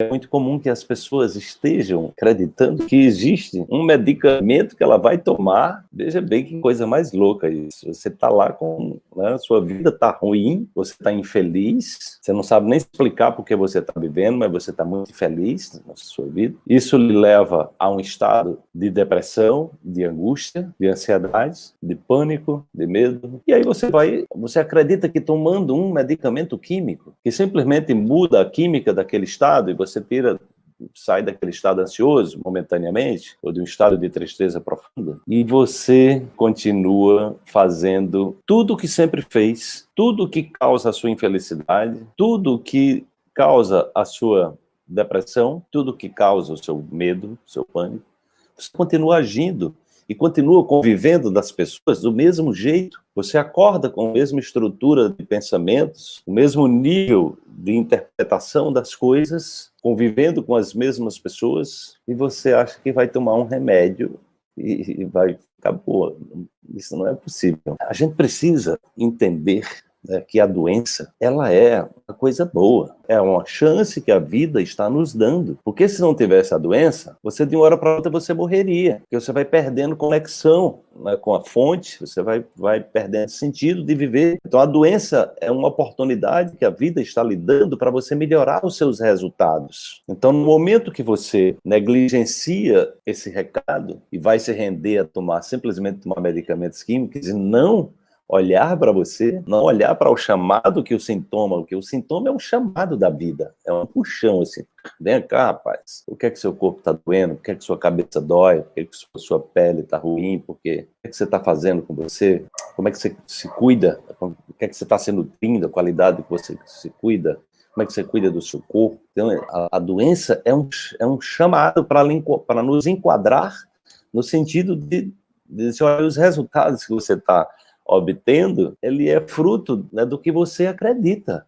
é muito comum que as pessoas estejam acreditando que existe um medicamento que ela vai tomar. Veja bem que coisa mais louca isso. Você está lá com... Né, sua vida está ruim, você está infeliz, você não sabe nem explicar por que você está vivendo, mas você está muito infeliz na sua vida. Isso lhe leva a um estado de depressão, de angústia, de ansiedade, de pânico, de medo. E aí você vai, você acredita que tomando um medicamento químico, que simplesmente muda a química daquele estado e você você tira sai daquele estado ansioso momentaneamente, ou de um estado de tristeza profunda, e você continua fazendo tudo o que sempre fez, tudo que causa a sua infelicidade, tudo que causa a sua depressão, tudo que causa o seu medo, o seu pânico, você continua agindo e continua convivendo das pessoas do mesmo jeito. Você acorda com a mesma estrutura de pensamentos, o mesmo nível de interpretação das coisas, convivendo com as mesmas pessoas, e você acha que vai tomar um remédio e vai ficar boa. Isso não é possível. A gente precisa entender né, que a doença, ela é uma coisa boa, é uma chance que a vida está nos dando, porque se não tivesse a doença, você de uma hora para outra você morreria, porque você vai perdendo conexão né, com a fonte, você vai, vai perdendo sentido de viver. Então a doença é uma oportunidade que a vida está lhe dando para você melhorar os seus resultados. Então no momento que você negligencia esse recado e vai se render a tomar, simplesmente tomar medicamentos químicos e não olhar para você, não olhar para o chamado que o sintoma, porque o sintoma é um chamado da vida, é um puxão assim, vem cá rapaz, o que é que seu corpo está doendo, por que é que sua cabeça dói, por que é que sua pele está ruim, por quê? o que é que você está fazendo com você, como é que você se cuida, o que é que você está se nutrindo, a qualidade que você se cuida, como é que você cuida do seu corpo. Então, a, a doença é um, é um chamado para nos enquadrar no sentido de, de, de olha, os resultados que você está obtendo, ele é fruto né, do que você acredita.